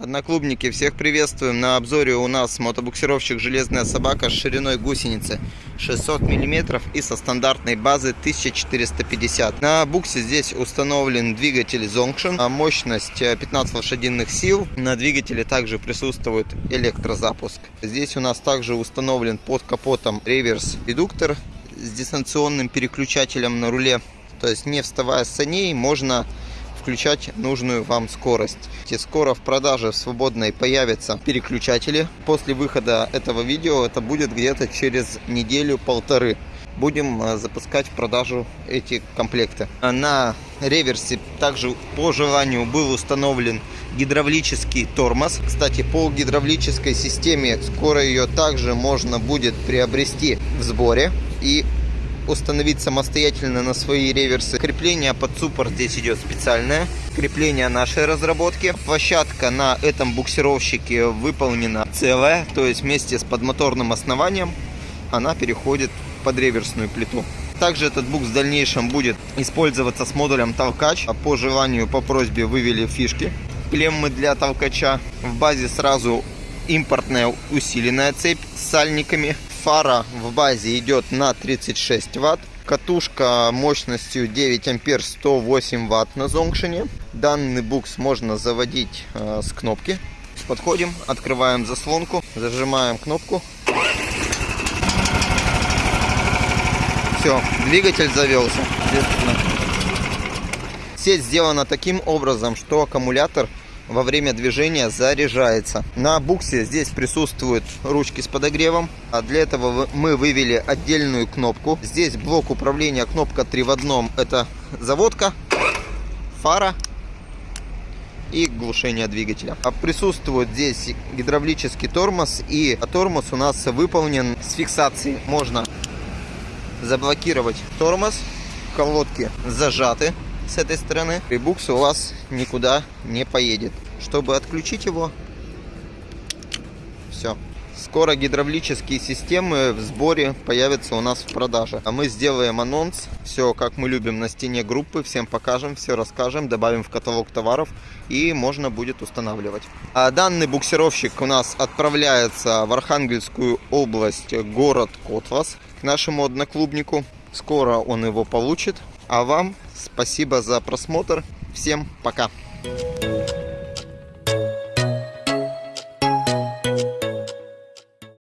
Одноклубники, всех приветствуем. На обзоре у нас мотобуксировщик «Железная собака» с шириной гусеницы 600 мм и со стандартной базы 1450. На буксе здесь установлен двигатель Zonction, а мощность 15 лошадиных сил. На двигателе также присутствует электрозапуск. Здесь у нас также установлен под капотом реверс-редуктор с дистанционным переключателем на руле. То есть не вставая с саней можно включать нужную вам скорость. И скоро в продаже в свободной появятся переключатели. После выхода этого видео это будет где-то через неделю-полторы. Будем э, запускать в продажу эти комплекты. На реверсе также по желанию был установлен гидравлический тормоз. Кстати, по гидравлической системе скоро ее также можно будет приобрести в сборе. И установить самостоятельно на свои реверсы. Крепление под суппорт здесь идет специальное. Крепление нашей разработки. Площадка на этом буксировщике выполнена целая, то есть вместе с подмоторным основанием она переходит под реверсную плиту. Также этот букс в дальнейшем будет использоваться с модулем толкач. По желанию, по просьбе вывели фишки. Клеммы для толкача. В базе сразу импортная усиленная цепь с сальниками фара в базе идет на 36 ватт. Катушка мощностью 9 ампер 108 ватт на зонгшине. Данный букс можно заводить э, с кнопки. Подходим, открываем заслонку, зажимаем кнопку. Все, двигатель завелся. Сеть сделана таким образом, что аккумулятор во время движения заряжается. На буксе здесь присутствуют ручки с подогревом. А для этого мы вывели отдельную кнопку. Здесь блок управления, кнопка 3 в одном. Это заводка, фара и глушение двигателя. А присутствует здесь гидравлический тормоз. И тормоз у нас выполнен с фиксацией. Можно заблокировать тормоз. Колодки зажаты с этой стороны, и букс у вас никуда не поедет. Чтобы отключить его, все. Скоро гидравлические системы в сборе появятся у нас в продаже. А мы сделаем анонс. Все, как мы любим, на стене группы. Всем покажем, все расскажем, добавим в каталог товаров. И можно будет устанавливать. А данный буксировщик у нас отправляется в Архангельскую область, город Котвас, к нашему одноклубнику. Скоро он его получит. А вам спасибо за просмотр. Всем пока.